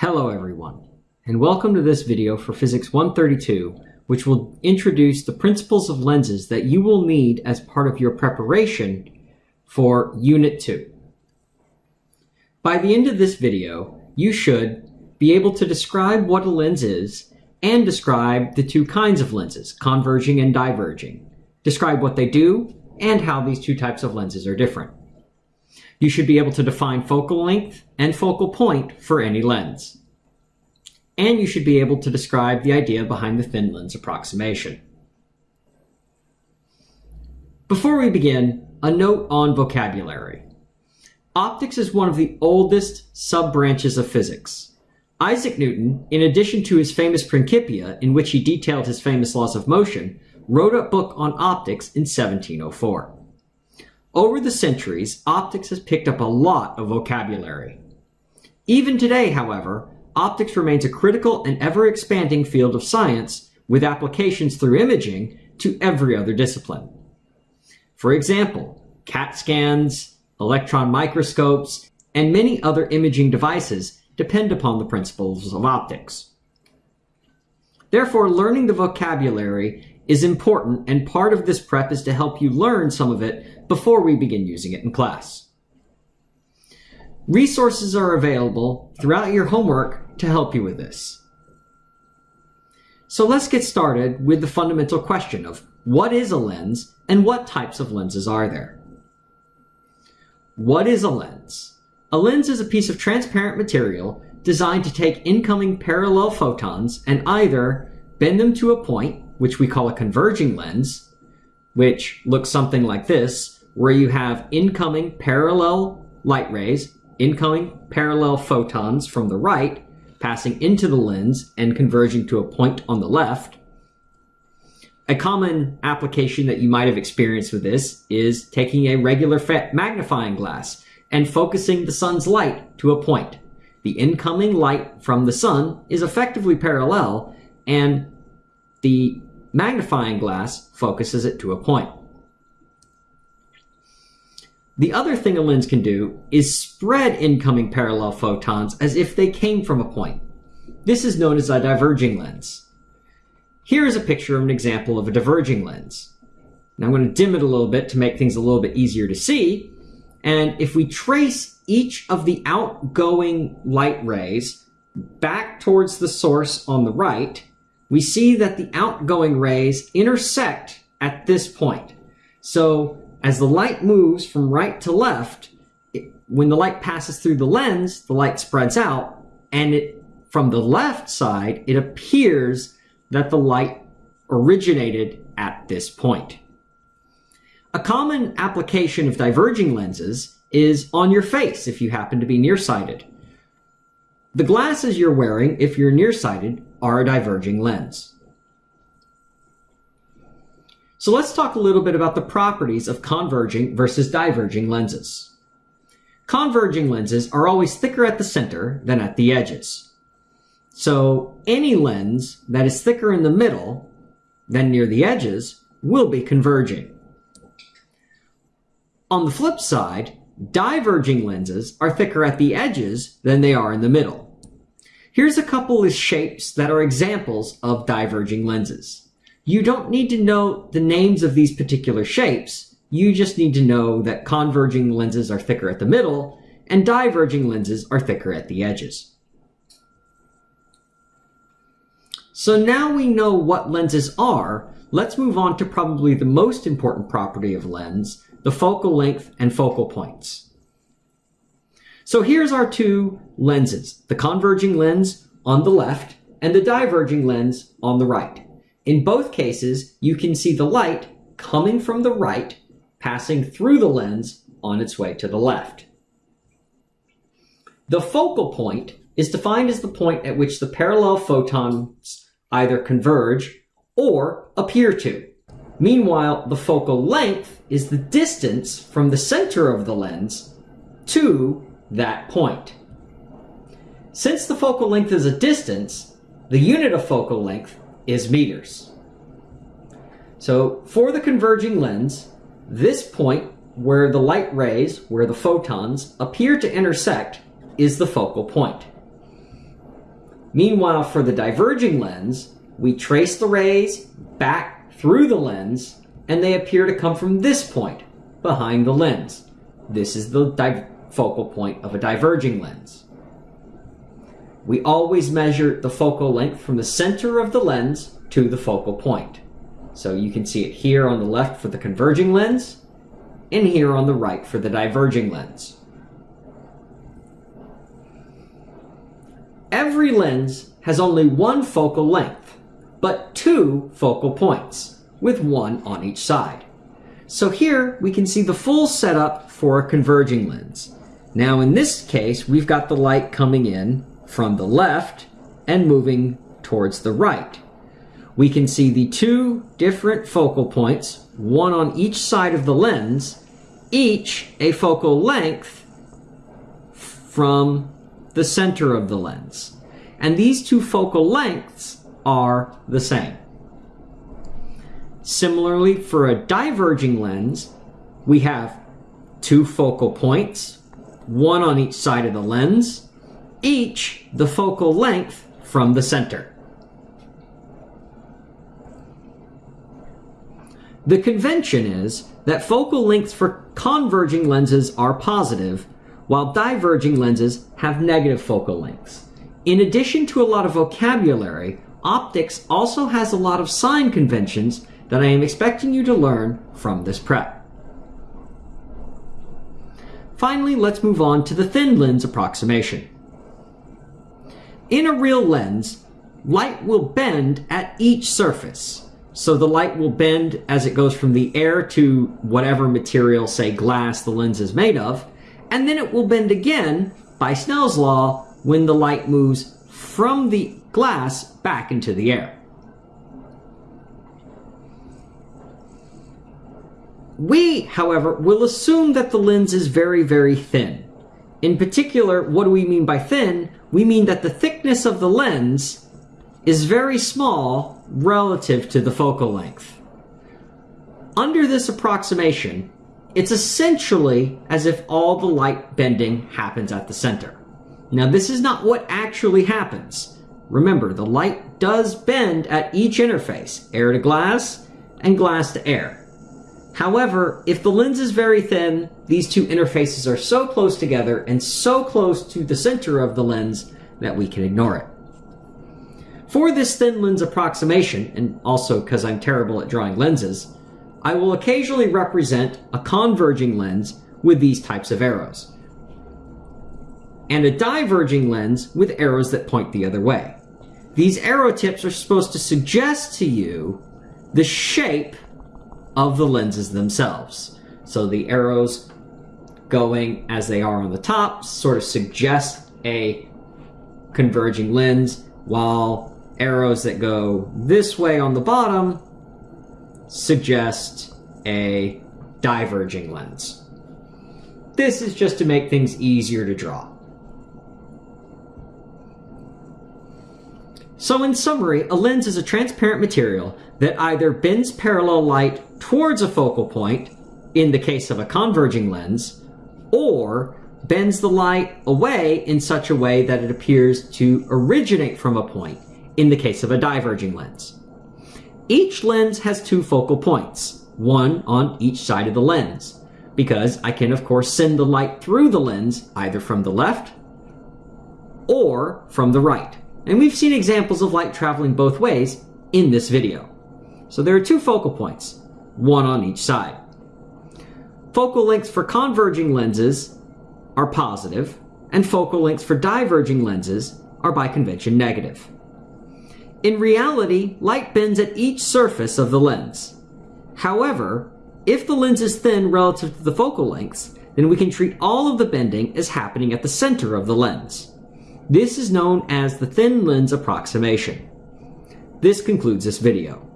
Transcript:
Hello everyone, and welcome to this video for Physics 132, which will introduce the principles of lenses that you will need as part of your preparation for Unit 2. By the end of this video, you should be able to describe what a lens is and describe the two kinds of lenses, converging and diverging. Describe what they do and how these two types of lenses are different. You should be able to define focal length and focal point for any lens. And you should be able to describe the idea behind the thin lens approximation. Before we begin, a note on vocabulary. Optics is one of the oldest sub-branches of physics. Isaac Newton, in addition to his famous Principia, in which he detailed his famous laws of motion, wrote a book on optics in 1704. Over the centuries, optics has picked up a lot of vocabulary. Even today, however, optics remains a critical and ever-expanding field of science with applications through imaging to every other discipline. For example, CAT scans, electron microscopes, and many other imaging devices depend upon the principles of optics. Therefore, learning the vocabulary is important and part of this prep is to help you learn some of it before we begin using it in class. Resources are available throughout your homework to help you with this. So let's get started with the fundamental question of what is a lens and what types of lenses are there? What is a lens? A lens is a piece of transparent material designed to take incoming parallel photons and either bend them to a point which we call a converging lens, which looks something like this, where you have incoming parallel light rays, incoming parallel photons from the right, passing into the lens and converging to a point on the left. A common application that you might have experienced with this is taking a regular magnifying glass and focusing the sun's light to a point. The incoming light from the sun is effectively parallel, and the magnifying glass focuses it to a point. The other thing a lens can do is spread incoming parallel photons as if they came from a point. This is known as a diverging lens. Here is a picture of an example of a diverging lens. Now I'm going to dim it a little bit to make things a little bit easier to see. And if we trace each of the outgoing light rays back towards the source on the right, we see that the outgoing rays intersect at this point. So as the light moves from right to left, it, when the light passes through the lens, the light spreads out, and it, from the left side, it appears that the light originated at this point. A common application of diverging lenses is on your face if you happen to be nearsighted. The glasses you're wearing, if you're nearsighted, are a diverging lens. So let's talk a little bit about the properties of converging versus diverging lenses. Converging lenses are always thicker at the center than at the edges. So any lens that is thicker in the middle than near the edges will be converging. On the flip side, diverging lenses are thicker at the edges than they are in the middle. Here's a couple of shapes that are examples of diverging lenses. You don't need to know the names of these particular shapes. You just need to know that converging lenses are thicker at the middle and diverging lenses are thicker at the edges. So now we know what lenses are, let's move on to probably the most important property of lens, the focal length and focal points. So here's our two lenses, the converging lens on the left and the diverging lens on the right. In both cases, you can see the light coming from the right, passing through the lens on its way to the left. The focal point is defined as the point at which the parallel photons either converge or appear to. Meanwhile, the focal length is the distance from the center of the lens to that point. Since the focal length is a distance, the unit of focal length is meters. So for the converging lens, this point where the light rays, where the photons appear to intersect, is the focal point. Meanwhile, for the diverging lens, we trace the rays back through the lens, and they appear to come from this point, behind the lens. This is the focal point of a diverging lens. We always measure the focal length from the center of the lens to the focal point. So you can see it here on the left for the converging lens, and here on the right for the diverging lens. Every lens has only one focal length, but two focal points, with one on each side. So here we can see the full setup for a converging lens. Now in this case, we've got the light coming in from the left and moving towards the right. We can see the two different focal points, one on each side of the lens, each a focal length from the center of the lens. And these two focal lengths are the same. Similarly, for a diverging lens, we have two focal points, one on each side of the lens, each the focal length from the center. The convention is that focal lengths for converging lenses are positive, while diverging lenses have negative focal lengths. In addition to a lot of vocabulary, optics also has a lot of sign conventions that I am expecting you to learn from this prep. Finally, let's move on to the thin lens approximation. In a real lens, light will bend at each surface. So the light will bend as it goes from the air to whatever material, say glass, the lens is made of, and then it will bend again by Snell's law when the light moves from the glass back into the air. We, however, will assume that the lens is very, very thin. In particular, what do we mean by thin? We mean that the thickness of the lens is very small relative to the focal length. Under this approximation, it's essentially as if all the light bending happens at the center. Now this is not what actually happens. Remember, the light does bend at each interface, air to glass and glass to air. However, if the lens is very thin, these two interfaces are so close together and so close to the center of the lens that we can ignore it. For this thin lens approximation, and also because I'm terrible at drawing lenses, I will occasionally represent a converging lens with these types of arrows, and a diverging lens with arrows that point the other way. These arrow tips are supposed to suggest to you the shape of the lenses themselves. So the arrows going as they are on the top sort of suggest a converging lens, while arrows that go this way on the bottom suggest a diverging lens. This is just to make things easier to draw. So in summary, a lens is a transparent material that either bends parallel light towards a focal point, in the case of a converging lens, or bends the light away in such a way that it appears to originate from a point, in the case of a diverging lens. Each lens has two focal points, one on each side of the lens, because I can of course send the light through the lens either from the left or from the right. And we've seen examples of light traveling both ways in this video. So there are two focal points, one on each side. Focal lengths for converging lenses are positive, and focal lengths for diverging lenses are by convention negative. In reality, light bends at each surface of the lens. However, if the lens is thin relative to the focal lengths, then we can treat all of the bending as happening at the center of the lens. This is known as the thin lens approximation. This concludes this video.